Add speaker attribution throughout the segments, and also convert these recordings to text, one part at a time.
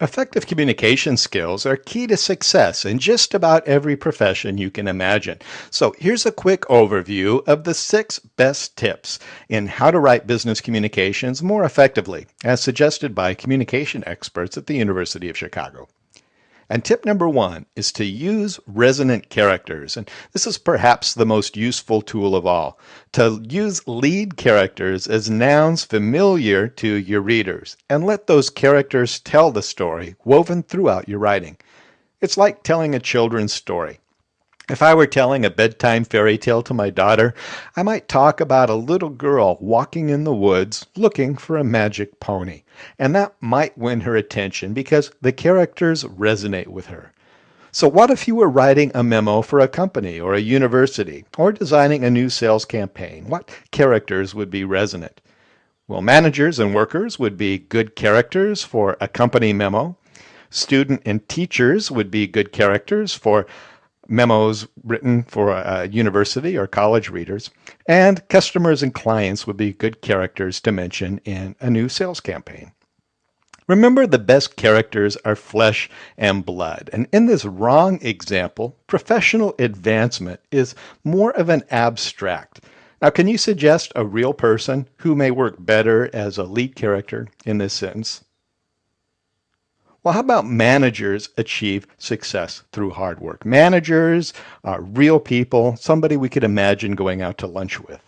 Speaker 1: Effective communication skills are key to success in just about every profession you can imagine. So here's a quick overview of the six best tips in how to write business communications more effectively, as suggested by communication experts at the University of Chicago. And tip number one is to use resonant characters. And this is perhaps the most useful tool of all. To use lead characters as nouns familiar to your readers and let those characters tell the story woven throughout your writing. It's like telling a children's story. If I were telling a bedtime fairy tale to my daughter, I might talk about a little girl walking in the woods looking for a magic pony. And that might win her attention because the characters resonate with her. So what if you were writing a memo for a company or a university or designing a new sales campaign? What characters would be resonant? Well, managers and workers would be good characters for a company memo. Student and teachers would be good characters for memos written for a university or college readers, and customers and clients would be good characters to mention in a new sales campaign. Remember, the best characters are flesh and blood. And in this wrong example, professional advancement is more of an abstract. Now, can you suggest a real person who may work better as a lead character in this sentence? Well, how about managers achieve success through hard work? Managers are real people, somebody we could imagine going out to lunch with.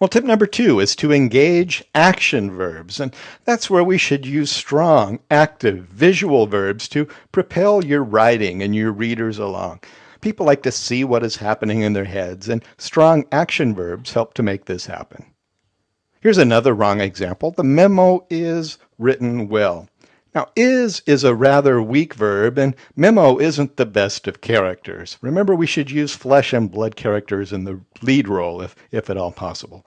Speaker 1: Well, tip number two is to engage action verbs. And that's where we should use strong, active, visual verbs to propel your writing and your readers along. People like to see what is happening in their heads, and strong action verbs help to make this happen. Here's another wrong example. The memo is written well. Now, is is a rather weak verb, and memo isn't the best of characters. Remember, we should use flesh and blood characters in the lead role, if, if at all possible.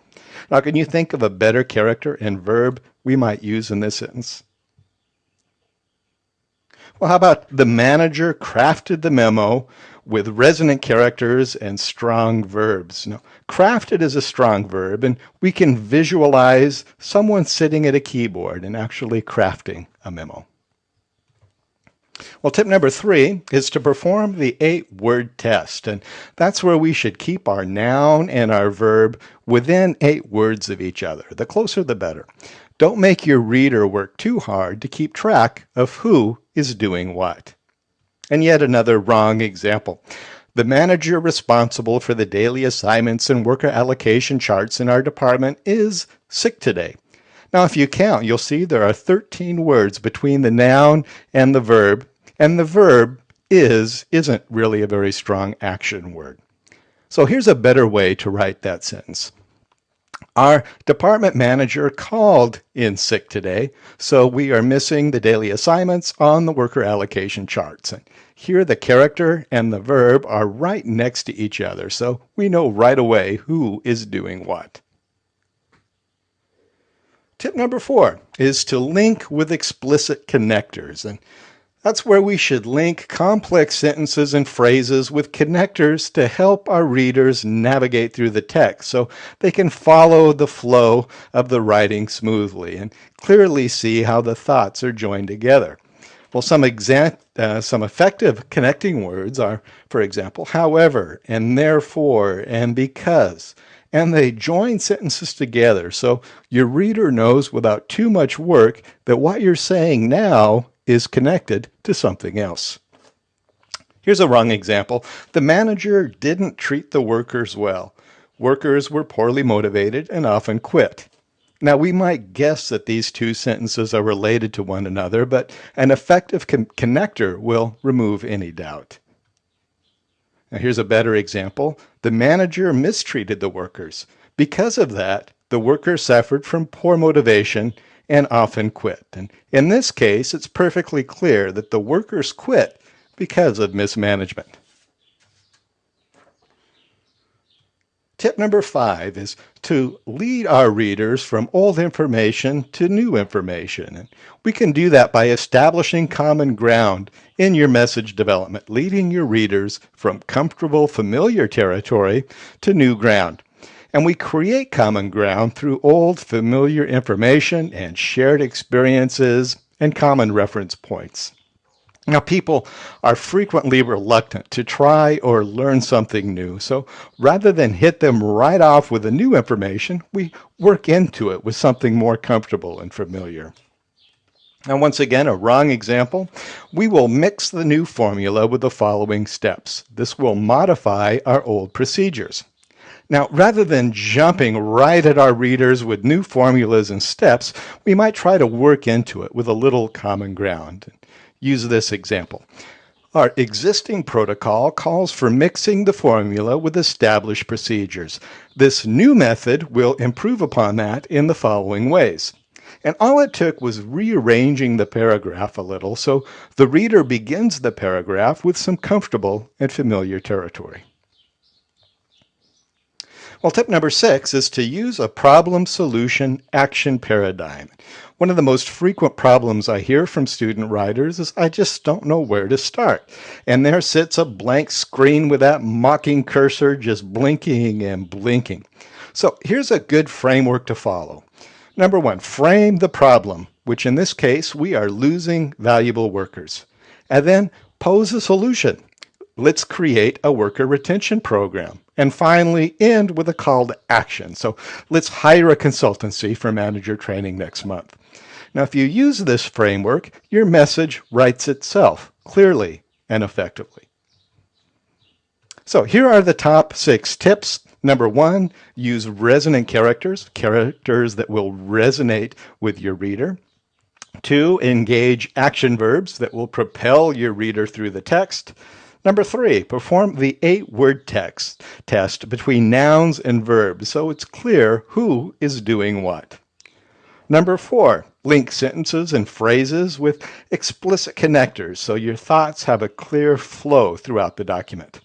Speaker 1: Now, can you think of a better character and verb we might use in this sentence? Well, how about the manager crafted the memo with resonant characters and strong verbs. Now, crafted is a strong verb, and we can visualize someone sitting at a keyboard and actually crafting a memo. Well, tip number three is to perform the eight word test. And that's where we should keep our noun and our verb within eight words of each other. The closer, the better. Don't make your reader work too hard to keep track of who is doing what. And yet another wrong example. The manager responsible for the daily assignments and worker allocation charts in our department is sick today. Now, if you count, you'll see there are 13 words between the noun and the verb, and the verb is isn't really a very strong action word. So here's a better way to write that sentence. Our department manager called in sick today, so we are missing the daily assignments on the worker allocation charts. And here the character and the verb are right next to each other, so we know right away who is doing what. Tip number four is to link with explicit connectors. And that's where we should link complex sentences and phrases with connectors to help our readers navigate through the text so they can follow the flow of the writing smoothly and clearly see how the thoughts are joined together. Well, some, uh, some effective connecting words are, for example, however, and therefore, and because. And they join sentences together so your reader knows without too much work that what you're saying now is connected to something else. Here's a wrong example. The manager didn't treat the workers well. Workers were poorly motivated and often quit. Now, we might guess that these two sentences are related to one another, but an effective con connector will remove any doubt. Now, here's a better example. The manager mistreated the workers. Because of that, the workers suffered from poor motivation and often quit. And in this case, it's perfectly clear that the workers quit because of mismanagement. Tip number five is to lead our readers from old information to new information. And we can do that by establishing common ground in your message development, leading your readers from comfortable, familiar territory to new ground. And we create common ground through old familiar information and shared experiences and common reference points. Now, people are frequently reluctant to try or learn something new, so rather than hit them right off with the new information, we work into it with something more comfortable and familiar. Now, once again, a wrong example. We will mix the new formula with the following steps. This will modify our old procedures. Now, rather than jumping right at our readers with new formulas and steps, we might try to work into it with a little common ground. Use this example. Our existing protocol calls for mixing the formula with established procedures. This new method will improve upon that in the following ways. And all it took was rearranging the paragraph a little so the reader begins the paragraph with some comfortable and familiar territory. Well, tip number six is to use a problem solution action paradigm. One of the most frequent problems I hear from student writers is I just don't know where to start. And there sits a blank screen with that mocking cursor just blinking and blinking. So here's a good framework to follow. Number one, frame the problem, which in this case, we are losing valuable workers. And then pose a solution. Let's create a worker retention program. And finally, end with a call to action. So let's hire a consultancy for manager training next month. Now, if you use this framework, your message writes itself clearly and effectively. So here are the top six tips. Number one, use resonant characters, characters that will resonate with your reader. Two, engage action verbs that will propel your reader through the text. Number three, perform the eight word text test between nouns and verbs so it's clear who is doing what. Number four, link sentences and phrases with explicit connectors so your thoughts have a clear flow throughout the document.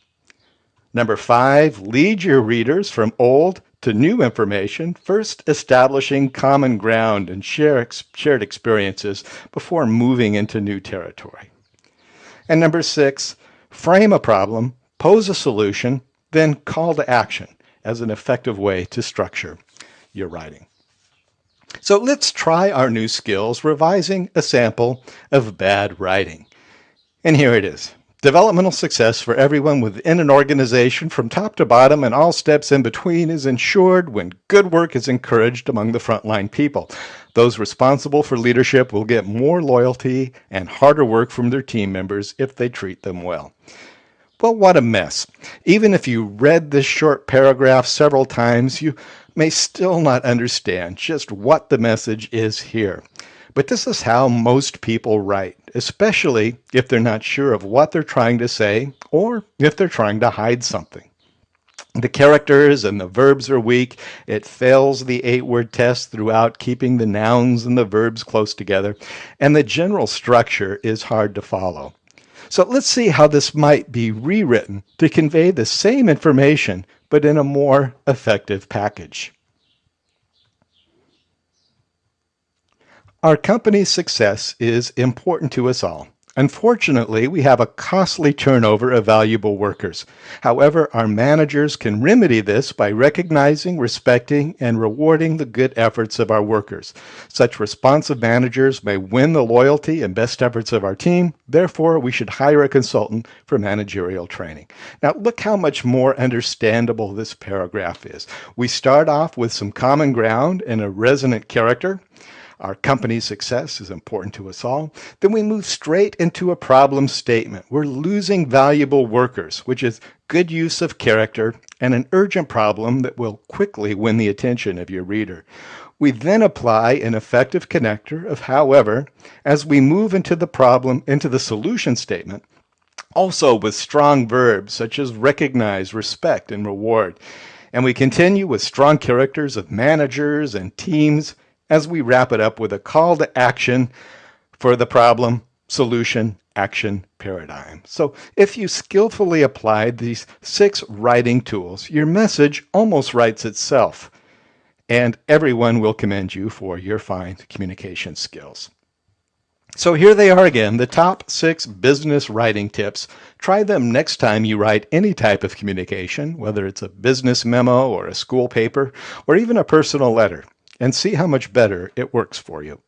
Speaker 1: Number five, lead your readers from old to new information, first establishing common ground and share ex shared experiences before moving into new territory. And number six, frame a problem, pose a solution, then call to action as an effective way to structure your writing. So let's try our new skills revising a sample of bad writing. And here it is. Developmental success for everyone within an organization from top to bottom and all steps in between is ensured when good work is encouraged among the frontline people. Those responsible for leadership will get more loyalty and harder work from their team members if they treat them well. Well, what a mess. Even if you read this short paragraph several times, you may still not understand just what the message is here. But this is how most people write, especially if they're not sure of what they're trying to say or if they're trying to hide something. The characters and the verbs are weak. It fails the eight word test throughout keeping the nouns and the verbs close together. And the general structure is hard to follow. So let's see how this might be rewritten to convey the same information, but in a more effective package. Our company's success is important to us all. Unfortunately, we have a costly turnover of valuable workers. However, our managers can remedy this by recognizing, respecting, and rewarding the good efforts of our workers. Such responsive managers may win the loyalty and best efforts of our team. Therefore, we should hire a consultant for managerial training. Now, look how much more understandable this paragraph is. We start off with some common ground and a resonant character. Our company's success is important to us all. Then we move straight into a problem statement. We're losing valuable workers, which is good use of character and an urgent problem that will quickly win the attention of your reader. We then apply an effective connector of however as we move into the problem, into the solution statement, also with strong verbs such as recognize, respect, and reward. And we continue with strong characters of managers and teams as we wrap it up with a call to action for the problem, solution, action paradigm. So if you skillfully applied these six writing tools, your message almost writes itself. And everyone will commend you for your fine communication skills. So here they are again, the top six business writing tips. Try them next time you write any type of communication, whether it's a business memo or a school paper or even a personal letter and see how much better it works for you.